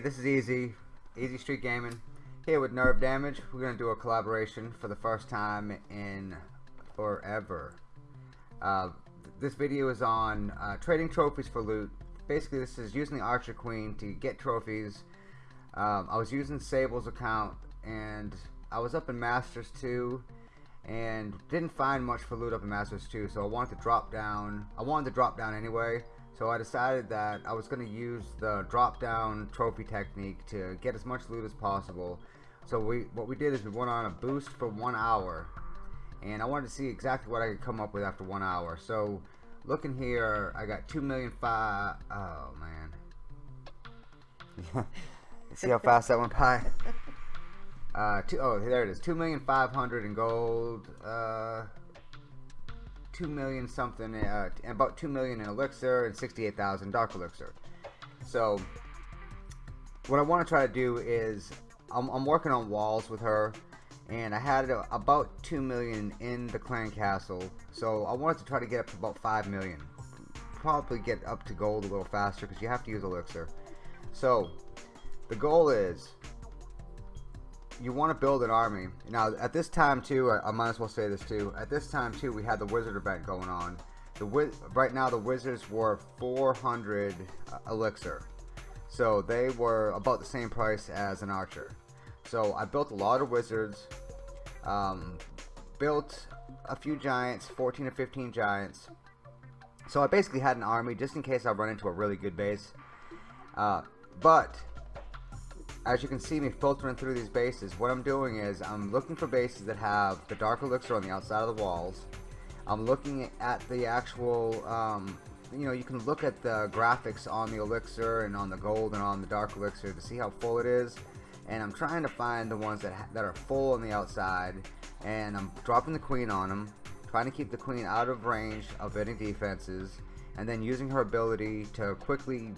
This is Easy, Easy Street Gaming, here with Nerve Damage. We're going to do a collaboration for the first time in forever. Uh, this video is on uh, trading trophies for loot. Basically, this is using the Archer Queen to get trophies. Um, I was using Sable's account, and I was up in Masters 2, and didn't find much for loot up in Masters 2, so I wanted to drop down. I wanted to drop down anyway, so I decided that I was going to use the drop down trophy technique to get as much loot as possible. So we what we did is we went on a boost for one hour and I wanted to see exactly what I could come up with after one hour. So looking here I got 2 million five. Oh man see how fast that went by uh, two, oh there it is two million five hundred in gold uh, two million something, uh, about two million in elixir and sixty-eight thousand dark elixir. So, what I want to try to do is, I'm, I'm working on walls with her, and I had about two million in the clan castle. So I wanted to try to get up to about five million. Probably get up to gold a little faster because you have to use elixir. So, the goal is you want to build an army. Now, at this time too, I, I, might as well say this too. At this time too, we had the wizard event going on. The right now the wizards were 400 uh, elixir, so they were about the same price as an archer. So I built a lot of wizards, um, built a few giants, 14 or 15 giants. So I basically had an army just in case I run into a really good base. Uh, but as you can see me filtering through these bases, what I'm doing is I'm looking for bases that have the dark elixir on the outside of the walls. I'm looking at the actual, um, you know, you can look at the graphics on the elixir and on the gold and on the dark elixir to see how full it is. And I'm trying to find the ones that, that are full on the outside. And I'm dropping the queen on them, trying to keep the queen out of range of any defenses. And then using her ability to quickly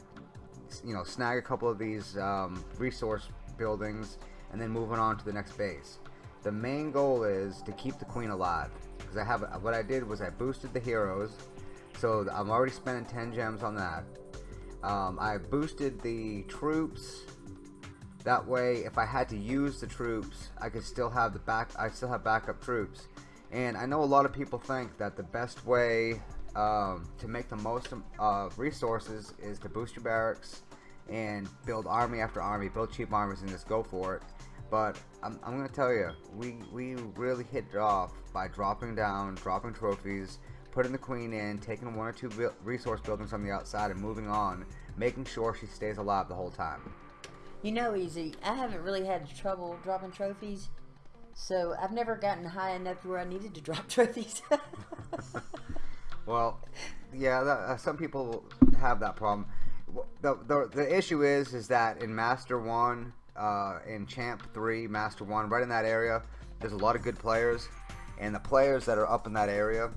you know snag a couple of these um, resource buildings and then moving on to the next base. The main goal is to keep the queen alive because I have what I did was I boosted the heroes so I'm already spending 10 gems on that. Um, I boosted the troops. That way if I had to use the troops I could still have the back I still have backup troops. And I know a lot of people think that the best way um, to make the most of resources is to boost your barracks and build army after army, build cheap armies and just go for it. But I'm, I'm going to tell you, we, we really hit it off by dropping down, dropping trophies, putting the queen in, taking one or two resource buildings on the outside and moving on, making sure she stays alive the whole time. You know, Easy, I haven't really had trouble dropping trophies, so I've never gotten high enough where I needed to drop trophies. Well, yeah, that, uh, some people have that problem. The, the, the issue is is that in Master 1, uh, in Champ 3, Master 1, right in that area, there's a lot of good players. And the players that are up in that area,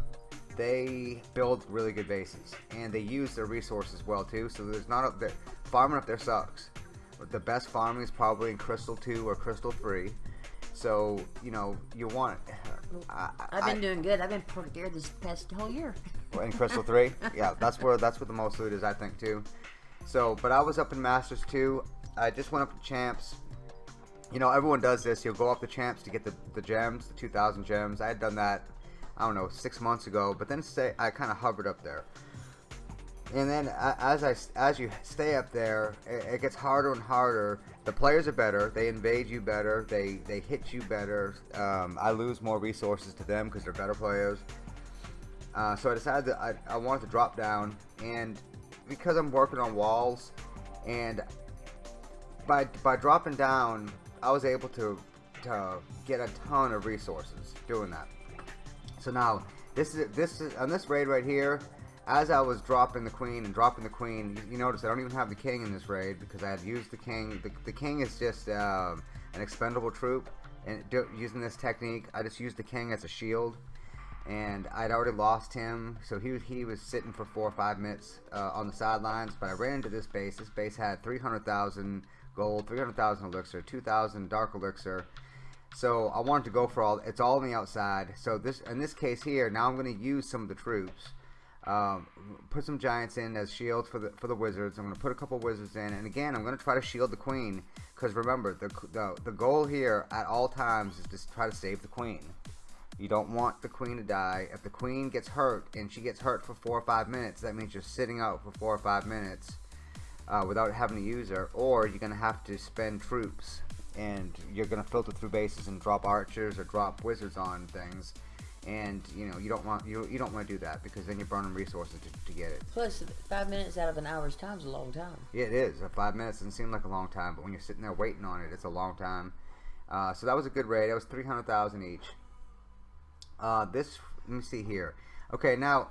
they build really good bases. And they use their resources well, too. So there's not a... Farming up there sucks. The best farming is probably in Crystal 2 or Crystal 3. So, you know, you want... I, have been I, doing good. I've been pretty good this past whole year in Crystal Three. yeah, that's where that's where the most loot is, I think too. So, but I was up in Masters too. I just went up to Champs. You know, everyone does this. You'll go up the Champs to get the the gems, the 2,000 gems. I had done that, I don't know, six months ago. But then say I kind of hovered up there. And then as I as you stay up there, it, it gets harder and harder. The players are better. They invade you better. They they hit you better. Um, I lose more resources to them because they're better players. Uh, so I decided that I, I wanted to drop down, and because I'm working on walls, and by by dropping down, I was able to to get a ton of resources doing that. So now this is this is on this raid right here. As I was dropping the queen and dropping the queen, you, notice I don't even have the king in this raid because I had used the king. The, the king is just uh, an expendable troop, and do, using this technique, I just used the king as a shield and I'd already lost him, so he he was sitting for four or five minutes uh, on the sidelines. But I ran into this base. This base had 300,000 gold, 300,000 elixir, 2,000 dark elixir. So I wanted to go for all. It's all on the outside. So this in this case here, now I'm going to use some of the troops. Um, put some giants in as shields for the for the wizards. I'm going to put a couple wizards in, and again, I'm going to try to shield the queen because remember the, the the goal here at all times is to try to save the queen. You don't want the queen to die. If the queen gets hurt and she gets hurt for four or five minutes, that means you're sitting out for four or five minutes uh, without having to use her, or you're going to have to spend troops and you're going to filter through bases and drop archers or drop wizards on things and you know you don't want you, you don't want to do that because then you're burning resources to, to get it Plus, five minutes out of an hour's time is a long time. yeah it is uh, five minutes doesn't seem like a long time but when you're sitting there waiting on it it's a long time uh, so that was a good raid that was 300000 each uh, this let me see here okay now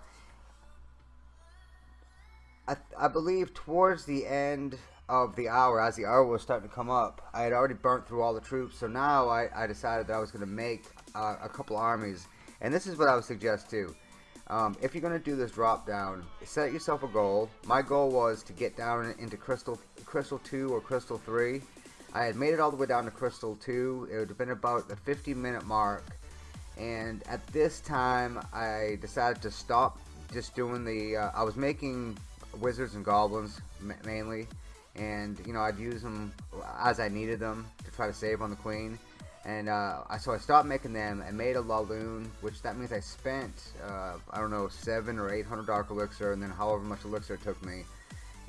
I, I believe towards the end of the hour, as the hour was starting to come up, I had already burnt through all the troops. So now I, I decided that I was going to make uh, a couple armies. And this is what I would suggest too. Um, if you're going to do this drop down, set yourself a goal. My goal was to get down into Crystal, Crystal 2 or Crystal 3. I had made it all the way down to Crystal 2. It would have been about the 50 minute mark. And at this time, I decided to stop just doing the. Uh, I was making wizards and goblins mainly and you know I'd use them as I needed them to try to save on the queen and uh, so I stopped making them and made a Laloon which that means I spent uh, I don't know seven or eight hundred dark elixir and then however much elixir it took me.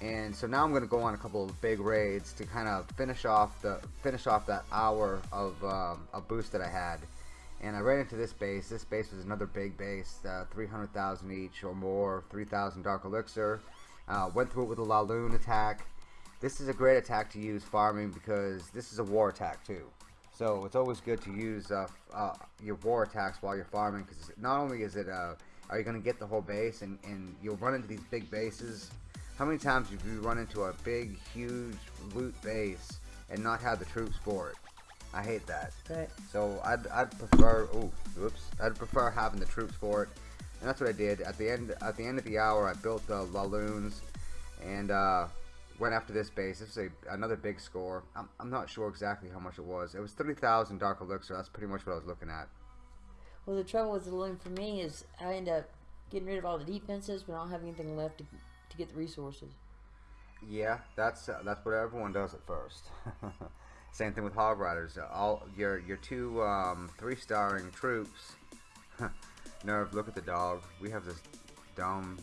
And so now I'm gonna go on a couple of big raids to kind of finish off the finish off that hour of um, a boost that I had. And I ran into this base. This base was another big base uh, 300,000 each or more 3,000 dark elixir. Uh, went through it with a Laloon attack. This is a great attack to use farming because this is a war attack too. So it's always good to use uh, uh, your war attacks while you're farming because not only is it, uh, are you going to get the whole base and, and you'll run into these big bases. How many times have you run into a big, huge loot base and not have the troops for it? I hate that. Right. So I'd, I'd prefer, oh, whoops, I'd prefer having the troops for it. And that's what I did. At the end, at the end of the hour, I built the Laloons and uh, went after this base. This is a, another big score. I'm, I'm not sure exactly how much it was. It was 30,000 Dark Elixir. That's pretty much what I was looking at. Well, the trouble with the loon for me is I end up getting rid of all the defenses, but I don't have anything left to, to get the resources. Yeah, that's uh, that's what everyone does at first. Same thing with Hog Riders. All your your two um, three starring troops. Nerve, look at the dog. We have this dumb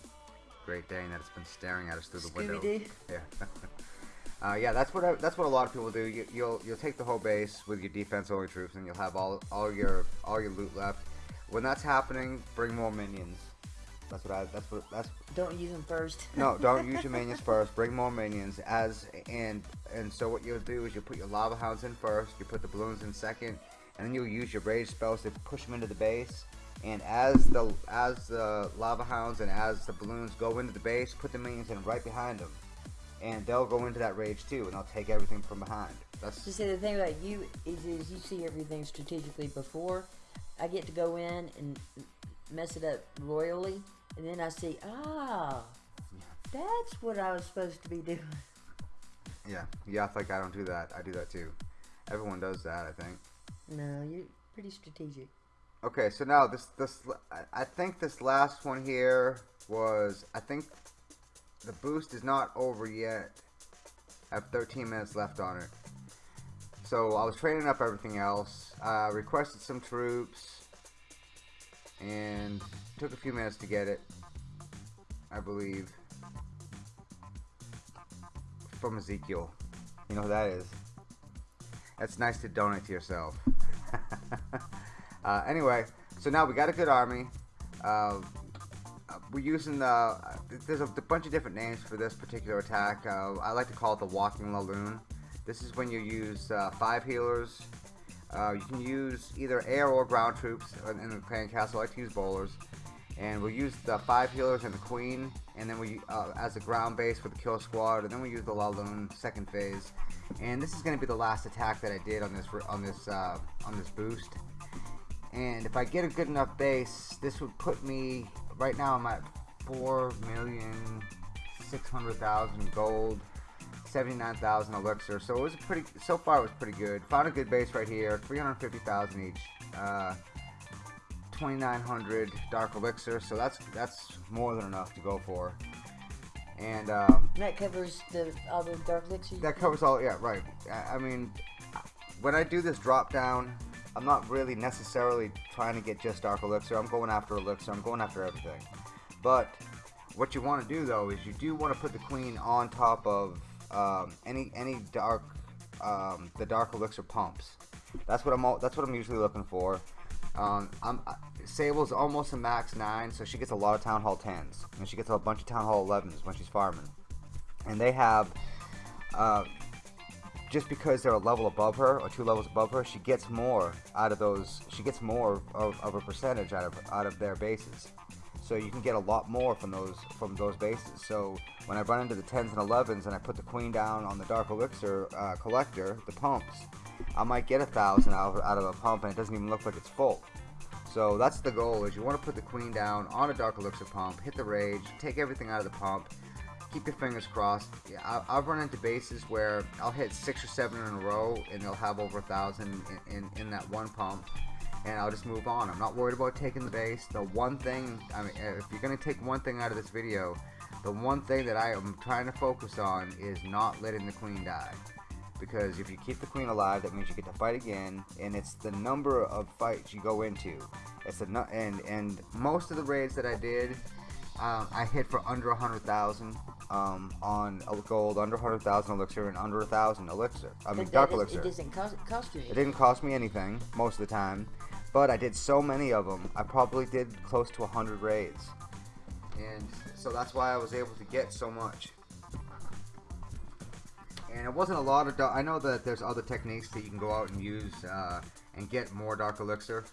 Great Dane that's been staring at us through the window. Yeah. uh, yeah, that's what I, that's what a lot of people do. You, you'll you'll take the whole base with your defense only troops, and you'll have all all your all your loot left. When that's happening, bring more minions. That's what I. That's what. That's. Don't use them first. no, don't use your minions first. Bring more minions as and and so what you'll do is you put your lava hounds in first. You put the balloons in second, and then you'll use your rage spells to push them into the base and as the as the lava hounds and as the balloons go into the base, put the minions in right behind them, and they'll go into that rage too, and they'll take everything from behind. That's just see the thing about you is, is you see everything strategically before. I get to go in and mess it up royally, and then I see ah, that's what I was supposed to be doing. Yeah, yeah. I like I don't do that. I do that too. Everyone does that, I think. No, you're pretty strategic. Okay, so now this this I think this last one here was I think the boost is not over yet. I have 13 minutes left on it. So I was training up everything else. I uh, requested some troops and took a few minutes to get it. I believe from Ezekiel. You know who that is? That's nice to donate to yourself. Uh, anyway, so now we got a good army. Uh, we're using the. There's a, a, bunch of different names for this particular attack. Uh, I like to call it the Walking Laloon. This is when you use uh, five healers. Uh, you can use either air or ground troops in the clan castle. I like to use bowlers. And we'll use the five healers and the queen, and then we uh, as a ground base for the kill squad, and then we use the Laloon second phase. And this is going to be the last attack that I did on this on this on this boost. And if I get a good enough base, this would put me, right now I'm at 4,600,000 gold, 79,000 elixir. So it was pretty, so far it was pretty good. Found a good base right here, 350,000 each. Uh, 2900 dark elixir, so that's that's more than enough to go for. And um, that covers the all the dark elixir. that covers all. Yeah, right. I, I mean, when I do this drop down, I'm not really necessarily trying to get just dark elixir. I'm going after elixir. I'm going after everything. But what you want to do though is you do want to put the queen on top of um, any any dark um, the dark elixir pumps. That's what I'm all, that's what I'm usually looking for. Um, I'm, uh, Sable's almost a max 9, so she gets a lot of Town Hall 10s. And she gets a bunch of Town Hall 11s when she's farming. And they have, uh, just because they're a level above her, or two levels above her, she gets more out of those, she gets more of, of a percentage out of, out of their bases. So you can get a lot more from those from those bases. So when I run into the 10s and 11s and I put the queen down on the Dark Elixir uh, collector, the pumps, I might get a thousand out of, out of a pump and it doesn't even look like it's full. So that's the goal is you want to put the queen down on a Dark Elixir pump, hit the rage, take everything out of the pump, keep your fingers crossed. Yeah, I, have run into bases where I'll hit six or seven in a row and they'll have over a thousand in, in, in that one pump and I'll just move on. I'm not worried about taking the base. The one thing, I mean, if you're going to take one thing out of this video, the one thing that I am trying to focus on is not letting the queen die. Because if you keep the queen alive, that means you get to fight again, and it's the number of fights you go into. It's the and and most of the raids that I did, um, I hit for under a hundred thousand um, on gold, under a hundred thousand elixir, and under a thousand elixir. I mean, dark elixir. It doesn't cost, cost you. Anything. It didn't cost me anything most of the time. But I did so many of them, I probably did close to 100 raids. And so that's why I was able to get so much. And it wasn't a lot of, I know that there's other techniques that you can go out and use uh, and get more Dark Elixir.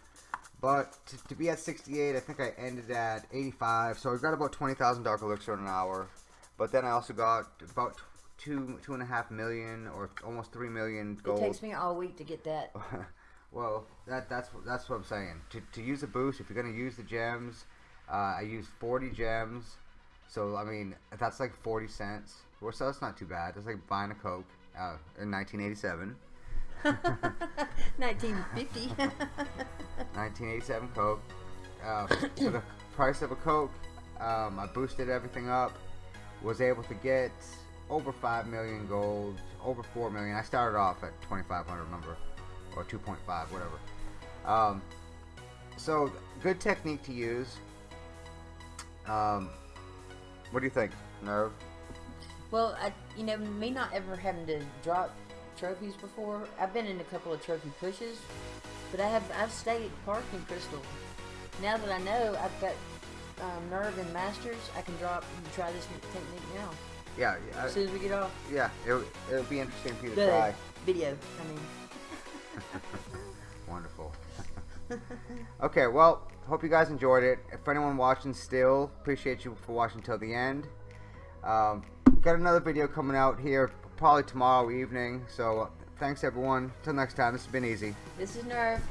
But to, to, be at 68, I think I ended at 85. So I got about 20,000 Dark Elixir in an hour. But then I also got about two, two and a half million or almost three million gold. It takes me all week to get that. Well, that that's that's what I'm saying. To, to use a boost, if you're gonna use the gems, uh, I used 40 gems. So I mean, that's like 40 cents. Well, so that's not too bad. It's like buying a Coke uh, in 1987. 1950. 1987 Coke. Uh, for the price of a Coke, um, I boosted everything up. Was able to get over 5 million gold, over 4 million. I started off at 2,500, remember or 2.5, whatever. Um, so, good technique to use. Um, what do you think, Nerve? Well, I, you know, me not ever having to drop trophies before. I've been in a couple of trophy pushes, but I have I've stayed at Park and Crystal. Now that I know I've got um, Nerve and Masters, I can drop and try this technique now. Yeah, as soon as we get off. Yeah, it'll, it'll be interesting for you to the try. Video, I mean. Wonderful. okay, well, hope you guys enjoyed it. If anyone watching still, appreciate you for watching till the end. Um, got another video coming out here probably tomorrow evening. So thanks everyone. Till next time, this has been easy. This is Nerve.